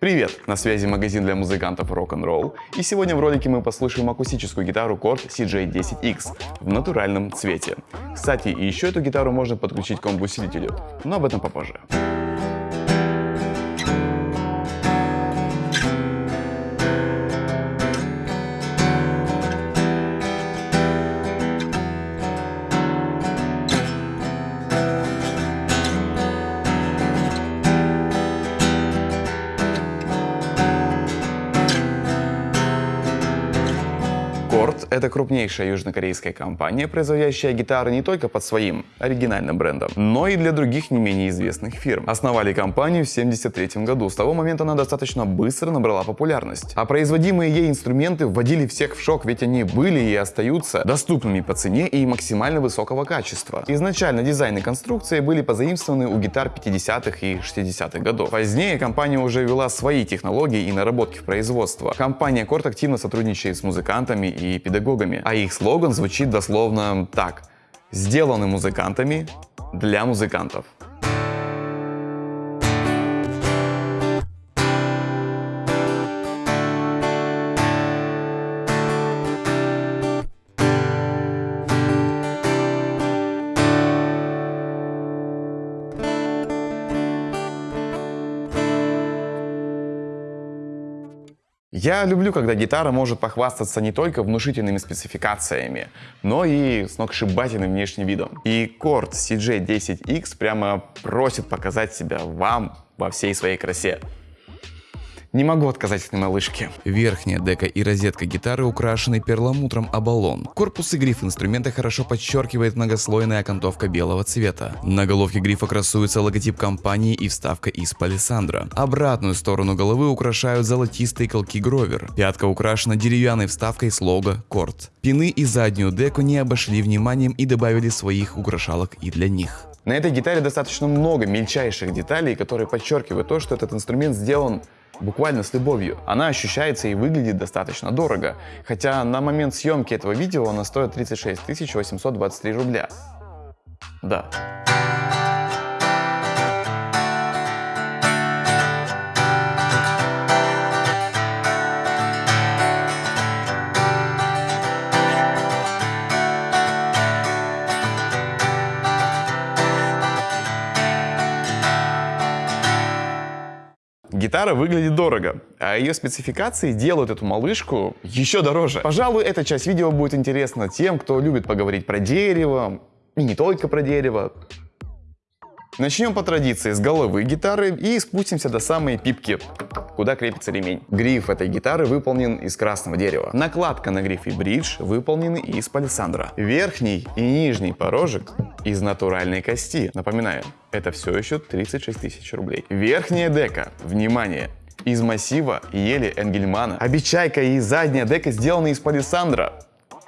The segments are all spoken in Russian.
Привет! На связи магазин для музыкантов Rock'n'Roll и сегодня в ролике мы послушаем акустическую гитару Korg CJ10X в натуральном цвете. Кстати, еще эту гитару можно подключить к комбо-усилителю, но об этом попозже. Это крупнейшая южнокорейская компания, производящая гитары не только под своим оригинальным брендом, но и для других не менее известных фирм. Основали компанию в 1973 году. С того момента она достаточно быстро набрала популярность. А производимые ей инструменты вводили всех в шок, ведь они были и остаются доступными по цене и максимально высокого качества. Изначально дизайн и конструкция были позаимствованы у гитар 50-х и 60-х годов. Позднее компания уже ввела свои технологии и наработки в производство. Компания Korg активно сотрудничает с музыкантами и педагогами, а их слоган звучит дословно так. Сделаны музыкантами для музыкантов. Я люблю, когда гитара может похвастаться не только внушительными спецификациями, но и сногсшибательным внешним видом. И Korg CJ10X прямо просит показать себя вам во всей своей красе. Не могу отказать этой малышке. Верхняя дека и розетка гитары украшены перламутром оболон. Корпус и гриф инструмента хорошо подчеркивает многослойная окантовка белого цвета. На головке грифа красуется логотип компании и вставка из палисандра. Обратную сторону головы украшают золотистые колки Гровер. Пятка украшена деревянной вставкой с лого Корт. Пины и заднюю деку не обошли вниманием и добавили своих украшалок и для них. На этой гитаре достаточно много мельчайших деталей, которые подчеркивают то, что этот инструмент сделан буквально с любовью. Она ощущается и выглядит достаточно дорого, хотя на момент съемки этого видео она стоит 36 823 рубля. Да. Гитара выглядит дорого, а ее спецификации делают эту малышку еще дороже. Пожалуй, эта часть видео будет интересна тем, кто любит поговорить про дерево, и не только про дерево. Начнем по традиции с головы гитары и спустимся до самой пипки, куда крепится ремень. Гриф этой гитары выполнен из красного дерева. Накладка на грифе бридж выполнены из палисандра. Верхний и нижний порожек из натуральной кости. Напоминаю, это все еще 36 тысяч рублей. Верхняя дека, внимание, из массива ели Энгельмана. Обечайка и задняя дека сделаны из палисандра.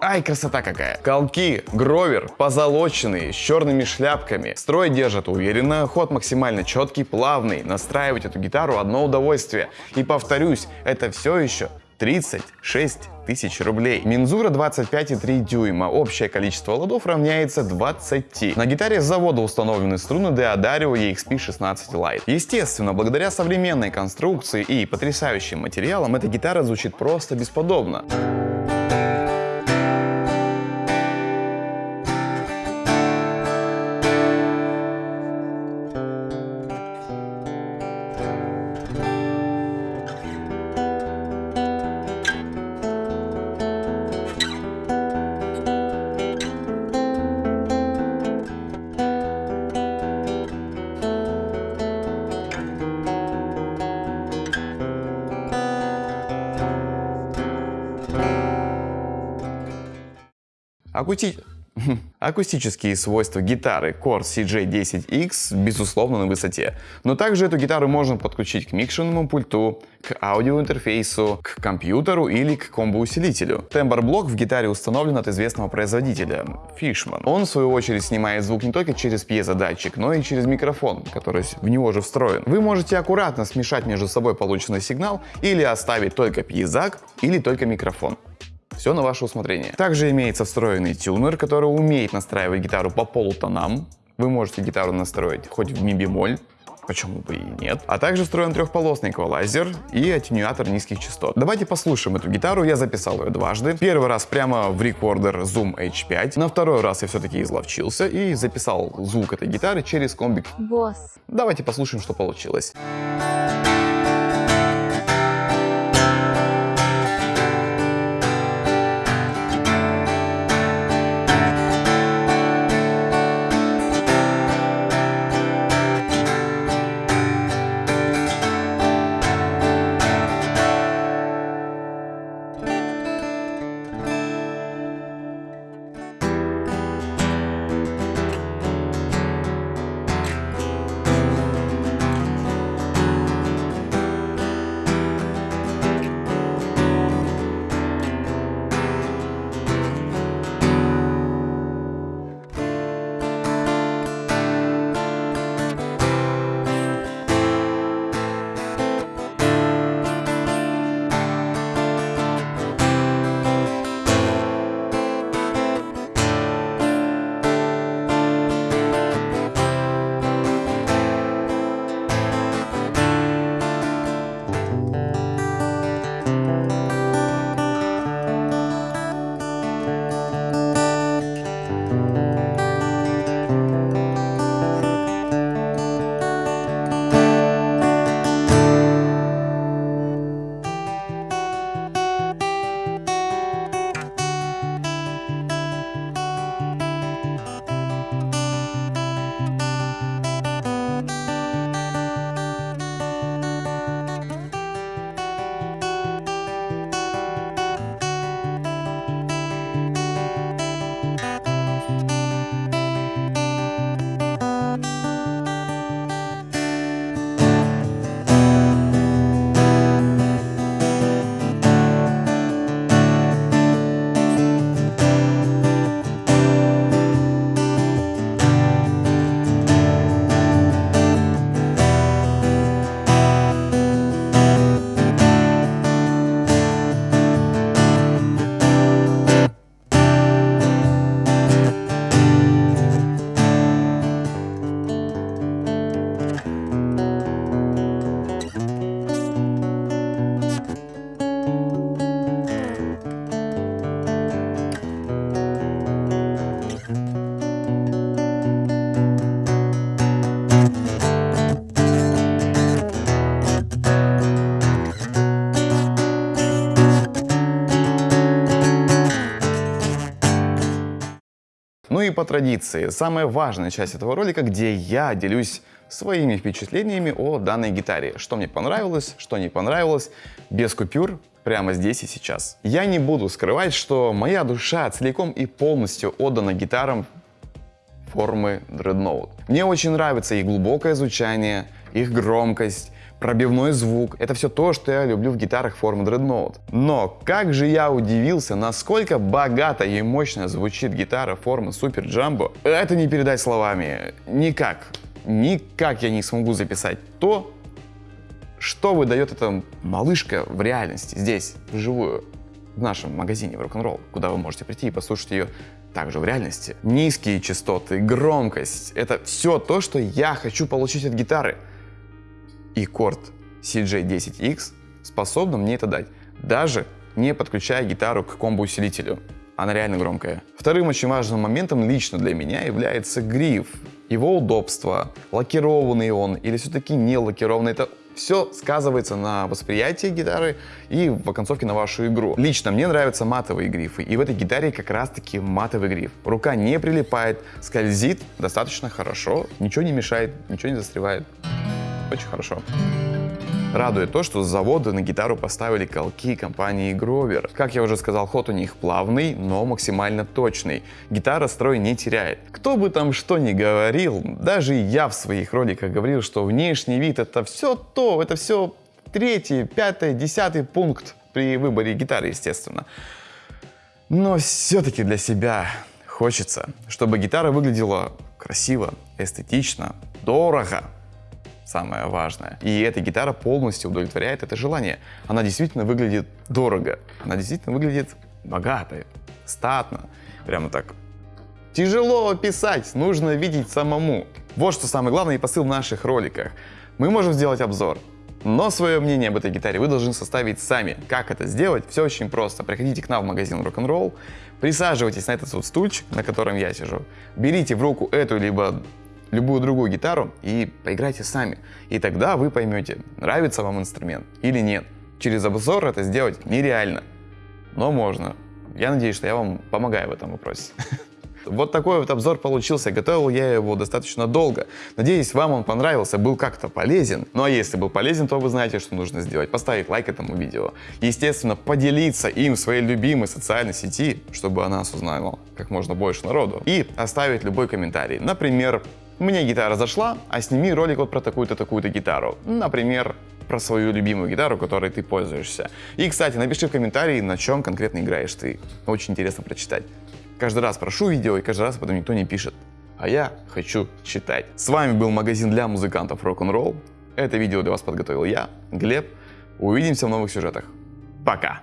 Ай, красота какая! Колки, гровер, позолоченные, с черными шляпками. Строй держат уверенно, ход максимально четкий, плавный. Настраивать эту гитару одно удовольствие. И повторюсь, это все еще 36 тысяч рублей. Мензура 25,3 дюйма. Общее количество ладов равняется 20. На гитаре с завода установлены струны Deodario EXP16 Lite. Естественно, благодаря современной конструкции и потрясающим материалам, эта гитара звучит просто бесподобно. Акути... Акустические свойства гитары Korg CJ10X безусловно на высоте, но также эту гитару можно подключить к микшерному пульту, к аудиоинтерфейсу, к компьютеру или к комбо-усилителю. Тембр-блок в гитаре установлен от известного производителя Fishman. Он в свою очередь снимает звук не только через пьезодатчик, но и через микрофон, который в него же встроен. Вы можете аккуратно смешать между собой полученный сигнал или оставить только пьезак или только микрофон. Все на ваше усмотрение. Также имеется встроенный тюнер, который умеет настраивать гитару по полутонам. Вы можете гитару настроить хоть в ми бемоль, почему бы и нет. А также встроен трехполосный эквалайзер и аттенюатор низких частот. Давайте послушаем эту гитару, я записал ее дважды. Первый раз прямо в рекордер Zoom H5, на второй раз я все-таки изловчился и записал звук этой гитары через комбик. Босс. Давайте послушаем, что получилось. И по традиции, самая важная часть этого ролика, где я делюсь своими впечатлениями о данной гитаре. Что мне понравилось, что не понравилось, без купюр, прямо здесь и сейчас. Я не буду скрывать, что моя душа целиком и полностью отдана гитарам формы Dreadnought. Мне очень нравится их глубокое звучание, их громкость, пробивной звук. Это все то, что я люблю в гитарах формы Dreadnought. Но как же я удивился, насколько богато и мощно звучит гитара формы Super Jumbo. Это не передать словами. Никак. Никак я не смогу записать то, что выдает эта малышка в реальности, здесь, вживую, в нашем магазине в рок-н-ролл, куда вы можете прийти и послушать ее также в реальности. Низкие частоты, громкость — это все то, что я хочу получить от гитары и корд CJ10X способна мне это дать, даже не подключая гитару к комбо-усилителю. Она реально громкая. Вторым очень важным моментом лично для меня является гриф. Его удобство, лакированный он или все-таки не лакированный, это все сказывается на восприятии гитары и в оконцовке на вашу игру. Лично мне нравятся матовые грифы, и в этой гитаре как раз таки матовый гриф. Рука не прилипает, скользит достаточно хорошо, ничего не мешает, ничего не застревает. Очень хорошо. Радует то, что с завода на гитару поставили колки компании Grover. Как я уже сказал, ход у них плавный, но максимально точный. Гитара строй не теряет. Кто бы там что ни говорил, даже я в своих роликах говорил, что внешний вид это все то, это все третий, пятый, десятый пункт при выборе гитары, естественно. Но все-таки для себя хочется, чтобы гитара выглядела красиво, эстетично, дорого, самое важное. И эта гитара полностью удовлетворяет это желание. Она действительно выглядит дорого, она действительно выглядит богато, статно, прямо так Тяжело описать, нужно видеть самому. Вот что самое главное и посыл в наших роликах. Мы можем сделать обзор, но свое мнение об этой гитаре вы должны составить сами. Как это сделать? Все очень просто. Приходите к нам в магазин Rock'n'Roll, присаживайтесь на этот вот стульчик, на котором я сижу, берите в руку эту либо любую другую гитару и поиграйте сами. И тогда вы поймете, нравится вам инструмент или нет. Через обзор это сделать нереально, но можно. Я надеюсь, что я вам помогаю в этом вопросе. Вот такой вот обзор получился. Готовил я его достаточно долго. Надеюсь, вам он понравился, был как-то полезен. Ну а если был полезен, то вы знаете, что нужно сделать. Поставить лайк этому видео. Естественно, поделиться им в своей любимой социальной сети, чтобы она нас узнала как можно больше народу. И оставить любой комментарий. Например, мне гитара зашла, а сними ролик вот про такую-то, такую-то гитару. Например, про свою любимую гитару, которой ты пользуешься. И, кстати, напиши в комментарии, на чем конкретно играешь ты. Очень интересно прочитать. Каждый раз прошу видео, и каждый раз потом никто не пишет. А я хочу читать. С вами был магазин для музыкантов Rock'n'Roll. Это видео для вас подготовил я, Глеб. Увидимся в новых сюжетах. Пока!